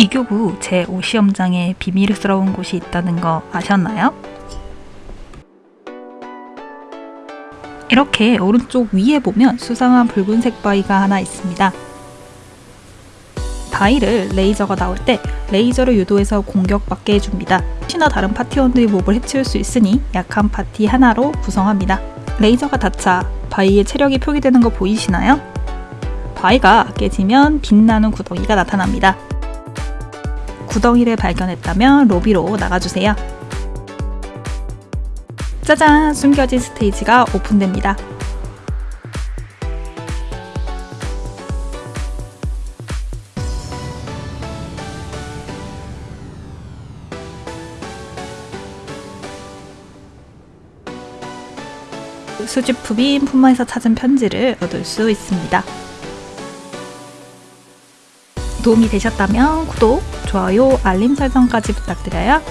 이교구 제5시험장에 비밀스러운 곳이 있다는 거 아셨나요? 이렇게 오른쪽 위에 보면 수상한 붉은색 바위가 하나 있습니다. 바위를 레이저가 나올 때 레이저를 유도해서 공격받게 해줍니다. 혹시나 다른 파티원들이 몹을 해치울 수 있으니 약한 파티 하나로 구성합니다. 레이저가 닿자 바위의 체력이 표기되는 거 보이시나요? 바위가 깨지면 빛나는 구덩이가 나타납니다. 구덩이를 발견했다면 로비로 나가주세요. 짜잔! 숨겨진 스테이지가 오픈됩니다. 수집품인 품마에서 찾은 편지를 얻을 수 있습니다. 도움이 되셨다면 구독, 좋아요, 알림 설정까지 부탁드려요.